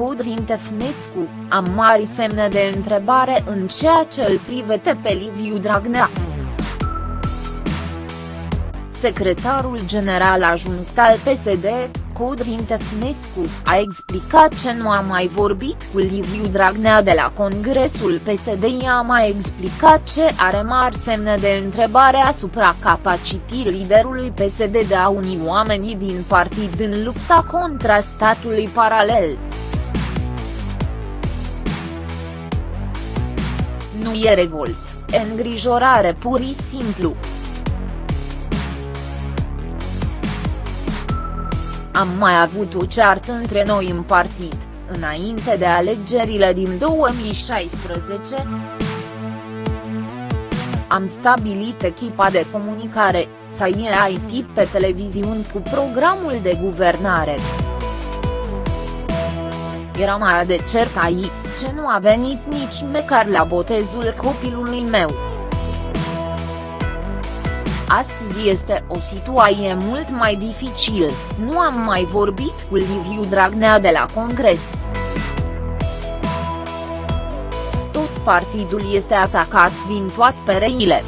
Codrin Tefnescu, am mari semne de întrebare în ceea ce îl privește pe Liviu Dragnea. Secretarul general adjunct al PSD, Codrin Tefnescu, a explicat ce nu a mai vorbit cu Liviu Dragnea de la Congresul PSD i-a mai explicat ce are mari semne de întrebare asupra capacității liderului PSD de a uni oamenii din partid în lupta contra statului paralel. Nu e revolt, e îngrijorare pur și simplu. Am mai avut o ceartă între noi în partid, înainte de alegerile din 2016. Am stabilit echipa de comunicare, să IT pe televiziuni cu programul de guvernare. Era mai de cert aici, ce nu a venit nici măcar la botezul copilului meu. Astăzi este o situație mult mai dificil, nu am mai vorbit cu Liviu Dragnea de la Congres. Tot partidul este atacat din toate pereile.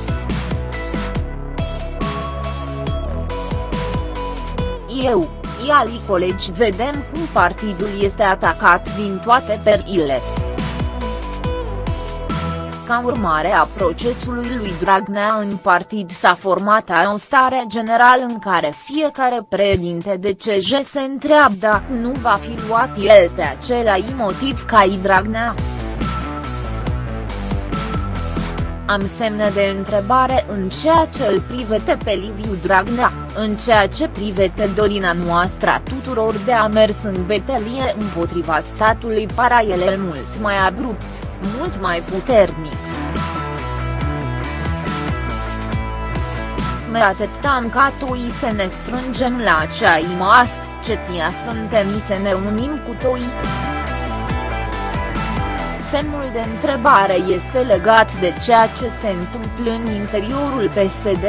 Eu, iali colegi vedem cum partidul este atacat din toate perile. Ca urmare a procesului lui Dragnea în partid s-a format o stare generală în care fiecare președinte de CJ se întreabă dacă nu va fi luat el pe același motiv ca i Dragnea. Am semne de întrebare în ceea ce îl privete pe Liviu Dragnea, în ceea ce privete dorina noastră a tuturor de a mers în betelie împotriva statului paralel mult mai abrupt mult mai puternic. Me așteptam ca toi să ne strângem la acea imas, ce tia suntem să ne unim cu toi. Semnul de întrebare este legat de ceea ce se întâmplă în interiorul PSD.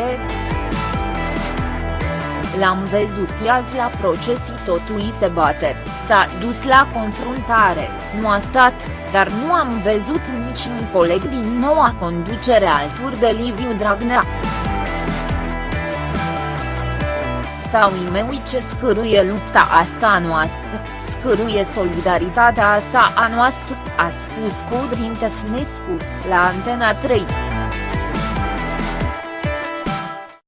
L-am văzut azi la proces totul se bate, s-a dus la confruntare, nu a stat, dar nu am văzut nici un coleg din noua conducere alături de Liviu Dragnea. Stau meu ce scârâie lupta asta a noastră, scârâie solidaritatea asta a noastră, a spus Codrin Tefnescu, la Antena 3.